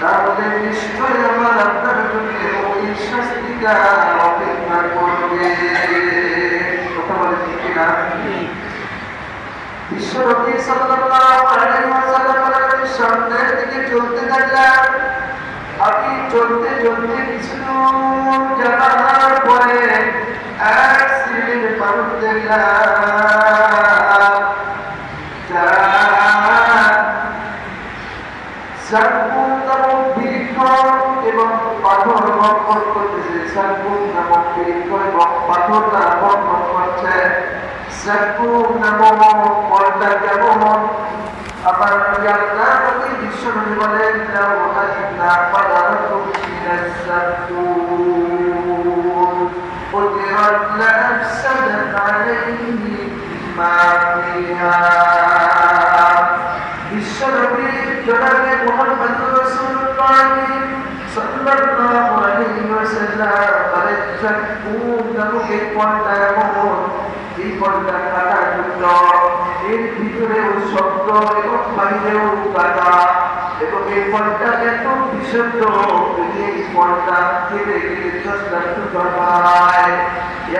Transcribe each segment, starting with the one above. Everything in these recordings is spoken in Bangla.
তাহলে নিশ্চয় আমার আপনার জন্য ওই শাস্তিটা অপেক্ষা করবে। কথা বলে ঠিক না বিশ্বরবি দিকে চলতে আপনি চলতে চলতে কিছু জানার পরে এক দেখলাম কর্মকর্ম করতেছেন নামক বিক্রয় এবং পাথর দ্বারা কর্ম করছে শ্রেপুর নামক কলটা কেমন আবার ইয়াল্লাহকে বিশ্বনবী বলেন লাউহান্না ফাদারাতুম মিনাস সাতুর قدرت لأفسدت عليه ما فيها بالشرب جناب محمد رسول الله সাল্লাল্লাহু আলাইহি ওয়াসাল্লাম বলেন সাকুম নামক এই ফলটা এমন এই ফলটা কাটা যুক্ত এর ভিতরেও শব্দ এবং বাইরেও কাটা এবং এই ফলটা এত বিশুদ্ধ এই ফলটা খেলে গেলে দশটা টুকরা হয়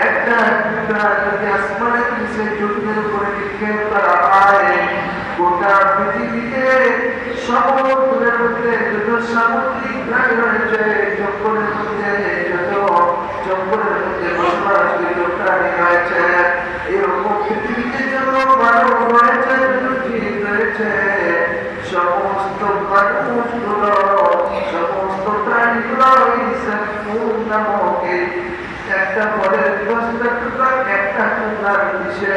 একটা টুকরা যদি আসমানের নিচে জমিনের উপরে নিক্ষেপ করা হয় গোটা পৃথিবীতে সমুদ্রের মধ্যে যত সামুদ্রিক প্রাণী রয়েছে জঙ্গলের মধ্যে যত জঙ্গলের মধ্যে বসবাসকৃত প্রাণী রয়েছে, এরকম পৃথিবীতে যত মানব রয়েছে জীব রয়েছে। সমস্ত মানুষগুলো, সমস্ত প্রাণীগুলো নামক একটা ফলের দশটা টুকরা একটা টুকরার বিষে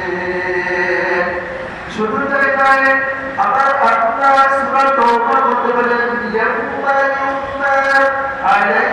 جبل ما عليك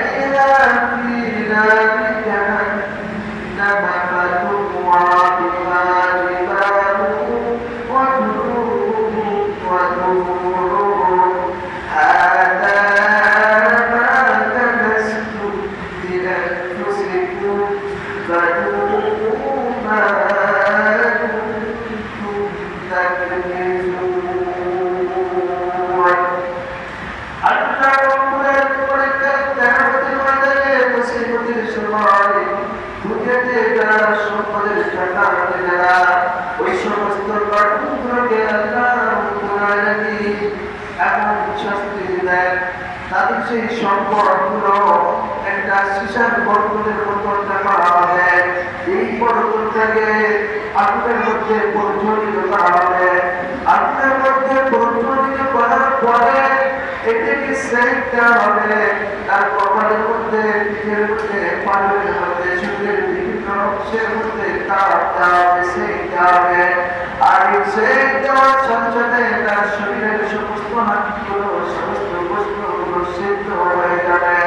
সেট দেওয়ার সাথে সাথে তার শরীরের সমস্ত হাতগুলো সমস্ত বস্তুগুলো সিদ্ধ হয়ে যাবে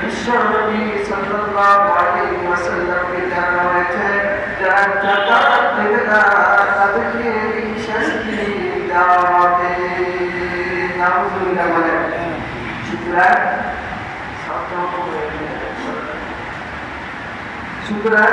বিশ্বনবী সাল্লাল্লাহু আলাইহি ওয়াসাল্লামকে জানানো হয়েছে যারা জাকাত দেবে না তাদেরকে এই শাস্তি দেওয়া হবে নাউজুবিল্লাহ বলেন সুতরাং সুতরাং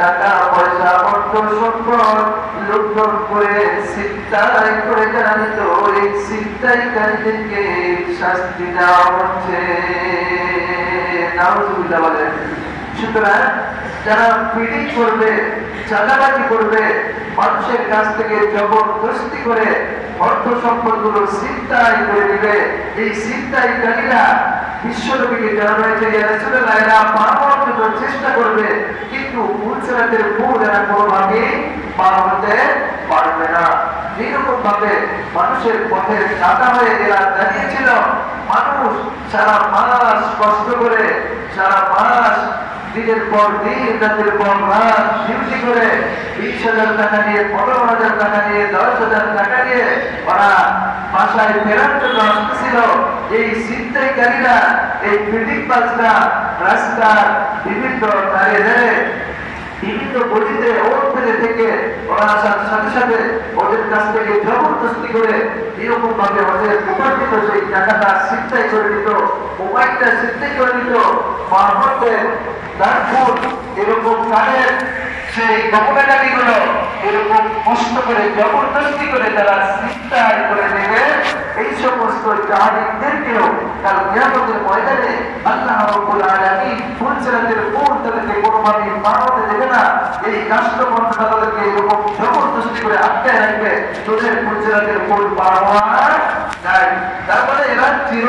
টাকা পয়সা, অর্থ করে চিন্তাই করে যারা নিত এই চিন্তাইকারীদেরকে শাস্তি দেওয়া হচ্ছে। নাউজুবিল্লাহ বলেন। সুতরাং যারা পিড়ি করবে, চাঁদাবাজি করবে, মানুষের কাছ থেকে জবরদস্তি করে অর্থ করে দিবে এই চেষ্টা করবে, কিন্তু মুলসিরাতের মূল পার হতে পারবে না। ভাবে মানুষের পথের কাটা হয়ে এরা দাঁড়িয়েছিল। মানুষ সারা মাস কষ্ট করে, সারা মাস দিনের পর দিন, রাতের পর রাত, ডিউটি করে বিশ হাজার টাকা নিয়ে, পনেরো হাজার টাকা নিয়ে, দশ হাজার টাকা নিয়ে ওরা বাসায় ফেরার জন্য আসতেছিল। এই ছিনতাইকারীরা, এই ফিডিং বাসটা রাস্তার বিভিন্ন দাঁড়িয়ে বিভিন্ন গলিতে অবস্থানে থেকে ওরা সাথে সাথে ওদের কাছ থেকে জবরদস্তি করে এরকম ভাবে ওদের উপার্জিত সেই টাকাটা সিদ্ধাই করে নিত মোবাইলটা সিদ্ধাই করে নিত মারফতের তারপর এরকম কানের সেই গুলো এরকম কষ্ট করে জবরদস্তি করে তারা চিন্তাই করে নেবে। এই সমস্ত জাহাদিকদেরকেও কাল নিয়ামতের ময়দানে আল্লাহ রাব্বুল আলামিন ফুলসিরাতের মূল তাদেরকে কোনোভাবে মানতে দেবে না, এই রাষ্ট্রমন্ত্রটা তাদেরকে এরকম জবরদস্তি করে আটকায় রাখবে। তোদের ফুলসিরাতের মূল পাওয়া নাই তারপরে এরা চির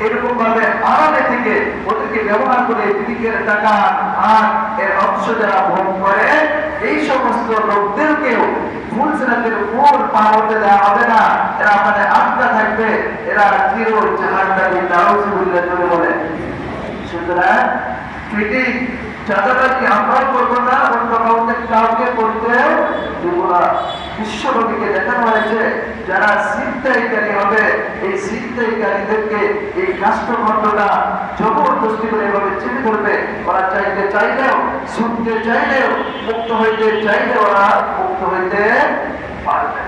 এরকম ভাবে আড়ালে থেকে ওদেরকে ব্যবহার করে ফিজিকের টাকা আর এর অংশ যারা ভোগ করে, এই সমস্ত লোকদেরকেও না। এরা থাকবে, এরা বলে। সুতরাং চাঁদাবাজি আমরাও করব না অন্য কাউকে করতে দেবো না। দেখানো হয়েছে, যারা চিন্তাইকারী হবে, এই চিন্তাইকারীদেরকে এই রাষ্ট্রখণ্ডটা জবরদস্তি করে এভাবে চেপে ধরবে। ওরা চাইতে চাইলেও, শুনতে চাইলেও, মুক্ত হইতে চাইলে ওরা মুক্ত হইতে পারবে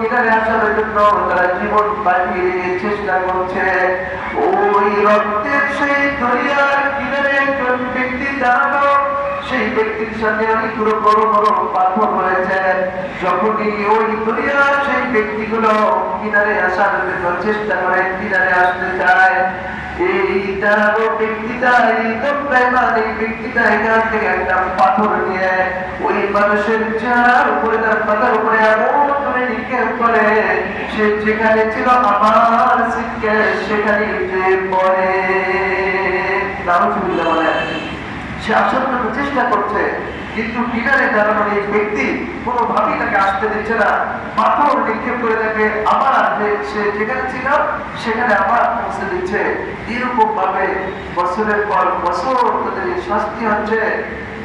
কিনারে আসার চেষ্টা করছে। ওই রক্তের সেই দরিয়ার কিনারে একজন ব্যক্তি দাঁড়ানো সেই ব্যক্তির সাথে অনেকগুলো বড় বড় পাথর রয়েছে। যখনই ওই দরিয়ার সেই ব্যক্তিগুলো কিনারে আসার জন্য চেষ্টা করে, কিনারে আসতে চায় এইটা ব্যক্তিটা একদম প্রেমান এই ব্যক্তিটা এখান থেকে একটা পাথর নিয়ে ওই মানুষের চেহারার উপরে, তার মাথার উপরে এমন করে নিক্ষেপ করে সে যেখানে ছিল আমার সেখানে যে সে আসার জন্য চেষ্টা করছে কিন্তু কিনারে দাঁড়ানোর এই ব্যক্তি কোনোভাবেই তাকে আসতে দিচ্ছে না, পাথর নিক্ষেপ করে তাকে আবার যে সে যেখানে ছিল, সেখানে আবার পৌঁছে দিচ্ছে। এরকম ভাবে বছরের পর বছর তাদের শাস্তি হচ্ছে।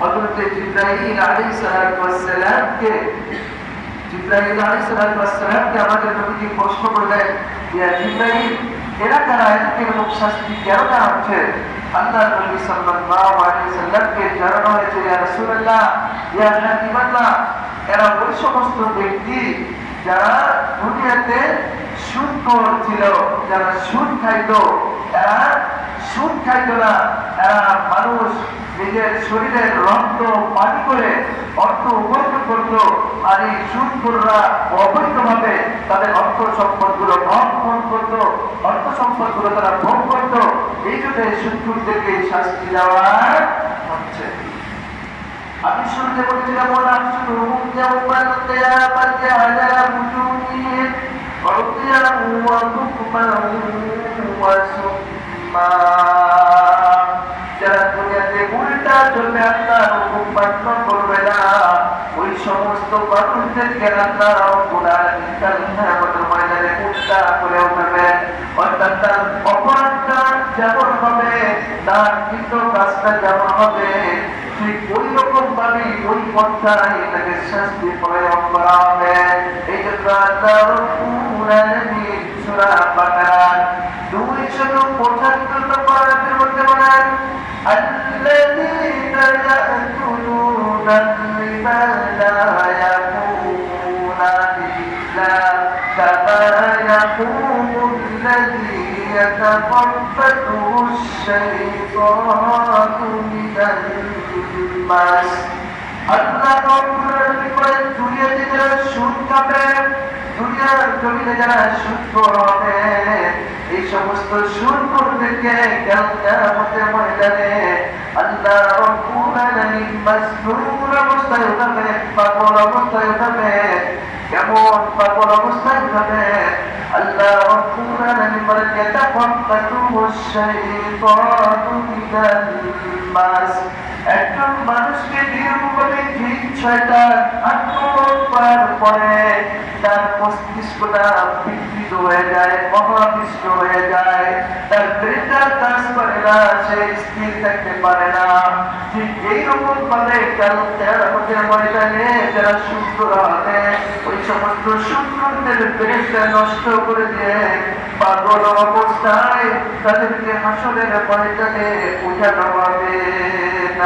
হযরত জিব্রাইল আলাইহিস সালামকে জিব্রাইল আলাইহিস সালামকে আমাদের নবীজি প্রশ্ন করলেন ইয়া জিব্রাইল এরা এদেরকে এরকম শাস্তি কেন দেওয়া হচ্ছে। আল্লাহ নবী সাল্লাল্লাহু আলাইহি সাল্লামকে জানানো হয়েছে, ইয়া রাসূলুল্লাহ, ইয়া হাবিবাল্লাহ, এরা ওই সমস্ত ব্যক্তি যারা দুনিয়াতে সুদ ছিল, যারা সুদ খাইতো, এরা সুদ খাইতো না। এরা মানুষ নিজের শরীরের রক্ত পানি করে অর্থ উপার্জন করত আর এই সুদখোররা অবৈধভাবে তাদের অর্থ সম্পদগুলো ভক্ষণ করত, অর্থ সম্পদগুলো তারা ভোগ করত। এই জন্য এই সুদখোরদেরকে শাস্তি দেওয়া হচ্ছে আমি শুনতে বলেছিলাম ওয়া তুকমা ওয়া সুম্মা যারা দুনিয়াতে উল্টা চলবে আল্লাহ হুকুম করবে না। ওই সমস্ত মানুষদেরকে আল্লাহ রব্বুল আলামিন কিয়ামতের ময়দানে উল্টা করে উঠবে অর্থাৎ তার অপরাধটা যেমন হবে তার কৃত কাজটা যেমন হবে ঠিক ওই রকম ভাবে ওই পন্থায় তাকে শাস্তি প্রয়োগ করা হবে এই জন্য আল্লাহ রব্বুল আলামিন সূরা বাকারা 275 নম্বর আয়াতের মধ্যে বলেন الذين يأكلون الربا لا يقومون إلا كما يقوم الذي يتخبطه الشيطان من المس আল্লাহ করেন দুনিয়াতে যারা সুদ খাবে দুনিয়ার জমিনে যারা সুদ হবে এই সমস্ত সুদ করতেকে কেমতের ময়দানে আল্লাহ রব্বুল আলামিন মাসরুর অবস্থায় উঠাবে পাগল অবস্থায় উঠাবে কেমন পাগল অবস্থায় উঠাবে আল্লাহ রব্বুল আলামিন বলেন ইয়াতাফাক্কাতু শাইতানু মিনাল মাস। একজন মানুষকে নিরূপণে ঠিক ছয়টার আক্রমণ করার পরে তার মস্তিষ্কটা বিকৃত হয়ে যায় মহাবিষ্ট হয়ে যায়। তার ব্রেনটা কাজ করে না, সে স্থির থাকতে পারে না। ঠিক এইরকম ভাবে আমাদের ময়দানে যারা সুন্দর হবে ওই সমস্ত সুন্দরদের ব্রেনটা নষ্ট করে দিয়ে পাগল অবস্থায় তাদেরকে হাসনের ময়দানে উঠানো হবে।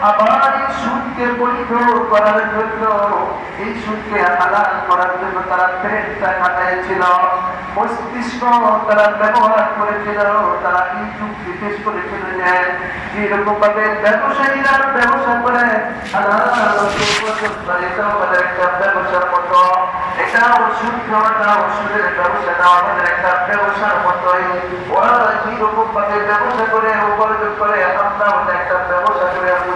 আবার এই সুদকে বৈধ করার জন্য এই সুদকে হালাল করার জন্য তারা প্রেমটা কাটাইছিল মস্তিষ্ক তারা ব্যবহার করেছিল তারা এই যুক্তি পেশ করেছিল যে যেরকম ভাবে ব্যবসায়ীরা ব্যবসা করে হালাল এটাও আমাদের একটা ব্যবসার মতো এটাও সুদ খাওয়াটা ওষুধের ব্যবসাটা আমাদের একটা ব্যবসার মতোই ওরা যেরকম ভাবে ব্যবসা করে উপার্জন করে আমরা ওটা একটা ব্যবসা করে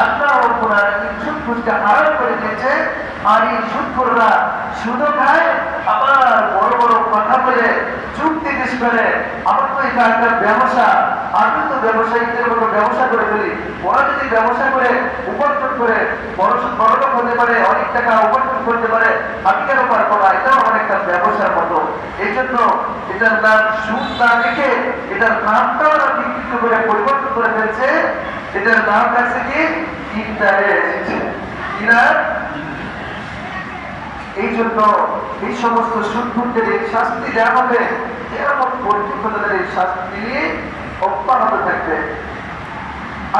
আল্লাহ রব্বুল আলামিন সুদ ঘুষকে হারাম করে দিয়েছে, আর এই সুদখোররা সুদও খায়, আবার বড় বড় কথা বলে চুক্তি দিস করে আমার তো এটা একটা ব্যবসা। আমি তো ব্যবসায়ীদের মতো ব্যবসা করে ফেলি। ওরা যদি ব্যবসা করে, উপার্জন করে বড় বড় হতে পারে, অনেক টাকা উপার্জন করতে পারে, আমি কেন পারব এটাও একটা ব্যবসার মতো। এই জন্য এটার নাম সুদ না এটার নামটাও ওরা করে, পরিবর্তন করে ফেলছে। এটার নাম আছে কি? ইন্টারেস্ট এই জন্য এই সমস্ত এই শাস্তি দেওয়া হবে। এরকম পরিচিত শাস্তি অব্যাহত থাকবে।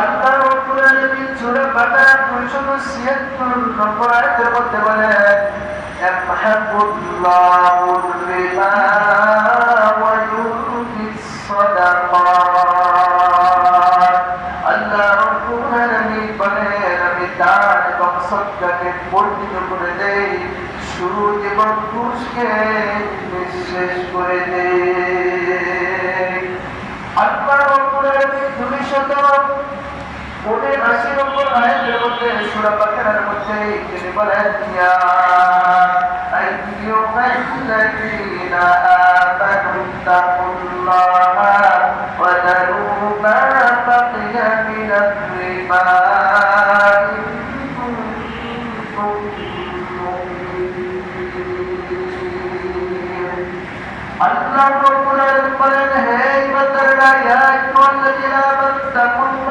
আল্লাহ রাব্বুল আলামিন সূরা বাকারা 276 নম্বর আয়াতের মধ্যে বলেন ইয়ামহাকুল্লাহু রিবা ওয়া ইউরবিস সাদাকাত। আল্লাহ রাব্বুল আলামিন বলেন আমি করে দেই সুদ এবং ঘুষকে নিঃশেষ করে দেই আল্লাহ রাব্বুল আলামিন দুইশত পনেরো আশি নম্বর আয়াতের মধ্যে সূরা বাকারার মধ্যে তিনি বলেন ইয়া আইয়ুহাল্লাযীনা আমানু তাকুল্লাহা ওয়া দারু মা বাকিয়া মিনার রিবা ইন কুনতুম মুমিনিন আল্লাহ রাব্বুল আলামিন বলেন, হে ইমানদাররা, ইয়া আইয়ুহাল্লাযীনা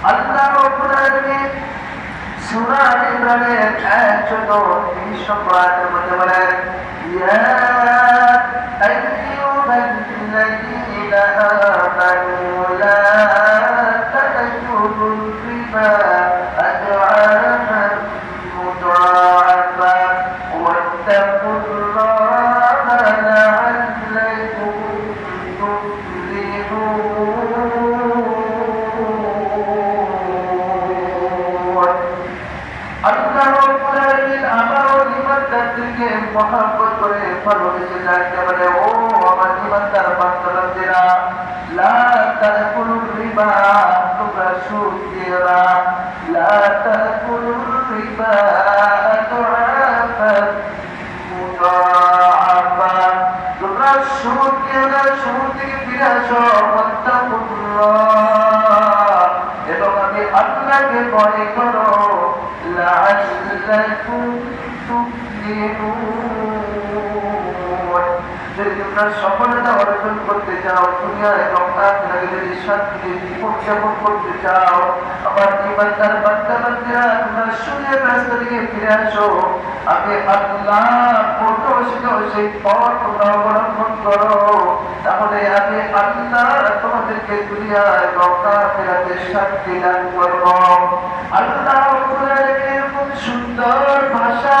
আল্লাহ রাব্বুল আলামিন সূরা আল ইমরানের 130 নম্বর আয়াতের মধ্যে বলেন ইয়া আইয়ুহাল্লাযীনা আমানু করতে চাও এবং আখিরাতে যদি শান্তিতে জীবন যাপন করতে চাও আমার ইমানদার বান্দা বান্দিরা তোমরা সুদের রাস্তা থেকে ফিরে আসো। আমি আল্লাহ সেই পথ তোমরা অবলম্বন করো। তাহলে আমি আল্লাহ তোমাদেরকে দুনিয়ায় এবং আখিরাতে শান্তি দান করব। আল্লাহ এরকম সুন্দর ভাষা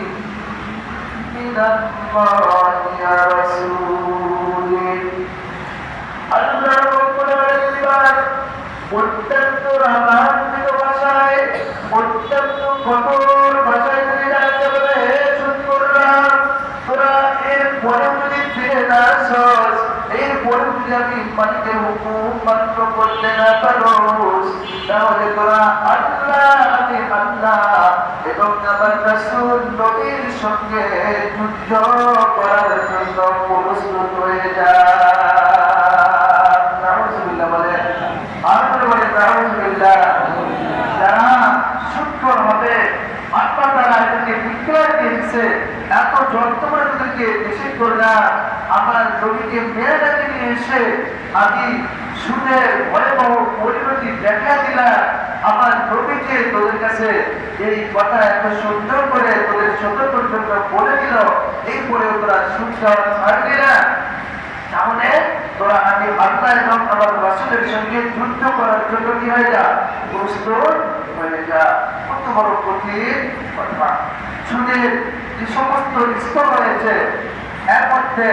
অত্যন্ত রামান্বিত ভাষায় অত্যন্ত ভাষায় তিনি ডাকতে বলে হে এর পরে যদি ফিরে না যদি মানতে হুকুম মাত্র করতে না পারো তাহলে তোরা আল্লাহ, আমি আল্লাহ এবং আমার রাসূল নবীর সঙ্গে যুদ্ধ করার জন্য প্রস্তুত হয়ে যা। এত যন্ত্রণা তাদেরকে নিষেধ করে না আমার নবীকে ডাকে নিয়ে এসে আমি সুদের ভয়াবহ পরিণতি দেখা দিলা। আমার নবীকে তোদের কাছে এই কথা এত সুন্দর করে, তোদের সতর্ক জন্য বলে দিল। এরপরে তোরা সুদ ছাড়বি না তাহলে তোরা আমি আল্লাহ এবং আমার রাসুলের সঙ্গে যুদ্ধ করার জন্য কি হয়ে যা? প্রস্তুত হয়ে যা। কত বড় কঠিন কথা সুদের যে সমস্ত স্তর রয়েছে এর মধ্যে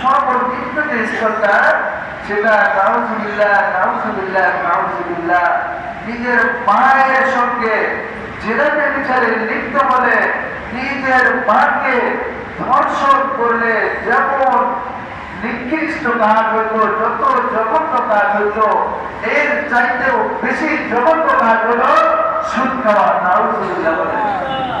সর্বনিম্ন যে স্তরটা সেটা নাউজুবিল্লাহ নাউজুবিল্লাহ নাউজুবিল্লাহ। নিজের মায়ের সঙ্গে জেনাতে বিচারে লিপ্ত হলে, নিজের মাকে ধর্ষণ করলে যেমন নিকৃষ্ট কাজ হইতো, যত জঘন্য কাজ হইতো, এর চাইতেও বেশি জঘন্য কাজ হলো সুদ খাওয়া, নাউজুবিল্লাহ বলে শুরু বলেন নাউজুবিল্লাহ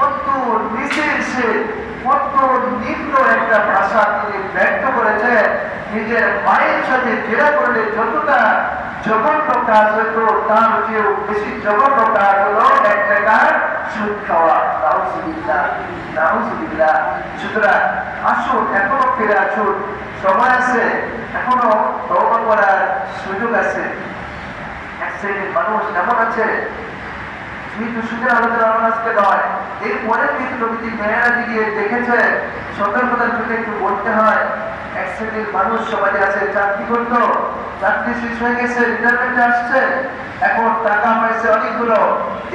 কত নিচে এসে কত নিম্ন একটা ভাষা তিনি ব্যক্ত করেছে। নিজের মায়ের সাথে জেরা করলে যতটা জঘন্য কাজ হতো, তার চেয়েও বেশি জঘন্য কাজ হলো এক টাকার সুদ খাওয়া। নাউজুবিল্লাহ নাউজুবিল্লাহ। সুতরাং আসুন, এখনও ফিরে আসুন। সময় আছে, এখনও তওবা করার সুযোগ আছে। এক শ্রেণির মানুষ এমন আছে কিন্তু সুদের আলোচনা আজকে নয় এরপরে কিন্তু নবীজি মেয়েরাজি গিয়ে দেখেছে, সতর্কতার জন্য একটু বলতে হয়। এক শ্রেণির মানুষ সমাজে আছে, চাকরি করতো, চাকরি শেষ হয়ে গেছে রিটায়ারমেন্টে আসছে, এখন টাকা পাইছে অনেকগুলো,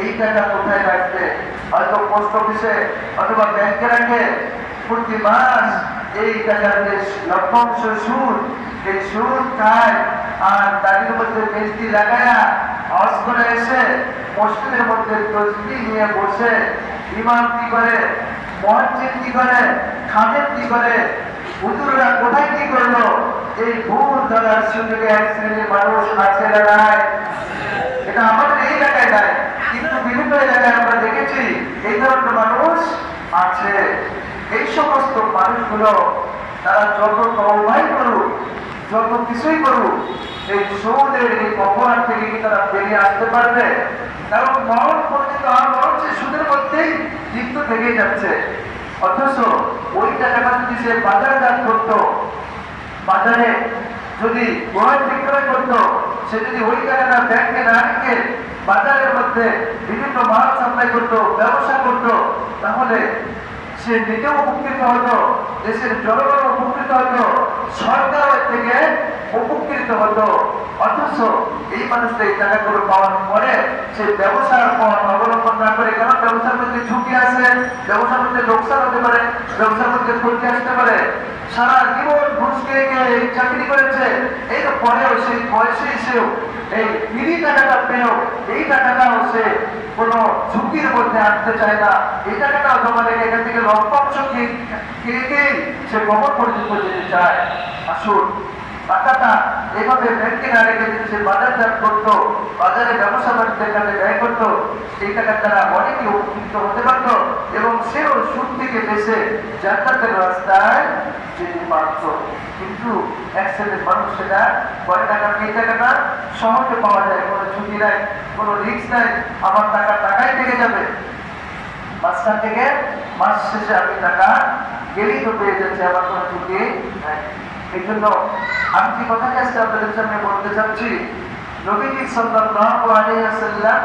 এই টাকা কোথায় রাখবে? হয়তো পোস্ট অফিসে অথবা ব্যাংকে রাখে, প্রতি মাস এই টাকার যে লভ্যাংশ সুদ, এই সুদ খায়, আর তাদের মধ্যে মেজদি লাগায়া, হজ করে এসে মসজিদের মধ্যে তসবি নিয়ে বসে ইমাম কি করে মহাজিদ কি করে খাদের কি করে, হুজুররা কোথায় কি করল, এই ভুল ধরার সুযোগে এক শ্রেণির মানুষ আছে না এটা আমাদের এই এলাকায় নাই, কিন্তু বিভিন্ন এলাকায় আমরা দেখেছি, এই ধরনের মানুষ আছে। এই সমস্ত মানুষগুলো তারা যত তৌবাই করুক যত কিছুই করুক এই সৌদের এই অপরাধ থেকে কি তারা বেরিয়ে আসতে পারবে? কারণ মরণ পর্যন্ত আর মরণ সে সুদের মধ্যেই লিপ্ত থেকেই যাচ্ছে। অথচ ওই টাকাটা যদি সে বাজারজাত করতো, বাজারে যদি ক্রয় বিক্রয় করতো, সে যদি ওই টাকাটা ব্যাংকে না রেখে বাজারের মধ্যে বিভিন্ন মাল সাপ্লাই করতো, ব্যবসা করতো, তাহলে সে নিজেও উপকৃত হতো দেশের জনগণ উপকৃত হতো সরকারের থেকে উপকৃত হতো অথচ এই মানুষটা এই টাকাগুলো পাওয়ার পরে সে ব্যবসার পথ অবলম্বন না করে কারণ ব্যবসার মধ্যে ঝুঁকি আছে? ব্যবসার মধ্যে লোকসান হতে পারে, ব্যবসার মধ্যে ক্ষতি আসতে পারে। সারা জীবন ঘুষ খেয়ে চাকরি করেছে তো পরেও সেই বয়সে এসেও এই বিড়ি টাকাটা পেয়েও এই টাকাটাও সে কোনো ঝুঁকির মধ্যে আনতে চায় না। এই টাকাটাও রেখে এখান থেকে খেয়ে খেয়ে সে কবর পর্যন্ত যেতে চায়। আসুন, টাকাটা এভাবে ব্যাংকে না রেখে যদি সে করতো, বাজারে ব্যবসা বাণিজ্যের কাজে ব্যয় করতো, সেই টাকার দ্বারা অনেকে উপকৃত হতে পারতো এবং সেও সুদ থেকে বেছে জান্নাতের রাস্তায় যেতে পারত। কিন্তু এক শ্রেণির মানুষ সেটা করে টাকা এই টাকাটা সহজে পাওয়া যায়, কোনো ঝুঁকি কোনো রিস্ক নাই, আমার টাকা টাকাই থেকে যাবে। মাঝখান থেকে মাস শেষে আমি টাকা গেলেই তো পেয়ে যাচ্ছে আমার কোনো ঝুঁকি এই জন্য আমি কি কথাটি আজকে আপনাদের সামনে বলতে চাচ্ছি? নবীজি সাল্লাল্লাহু আলী ওয়াসাল্লাম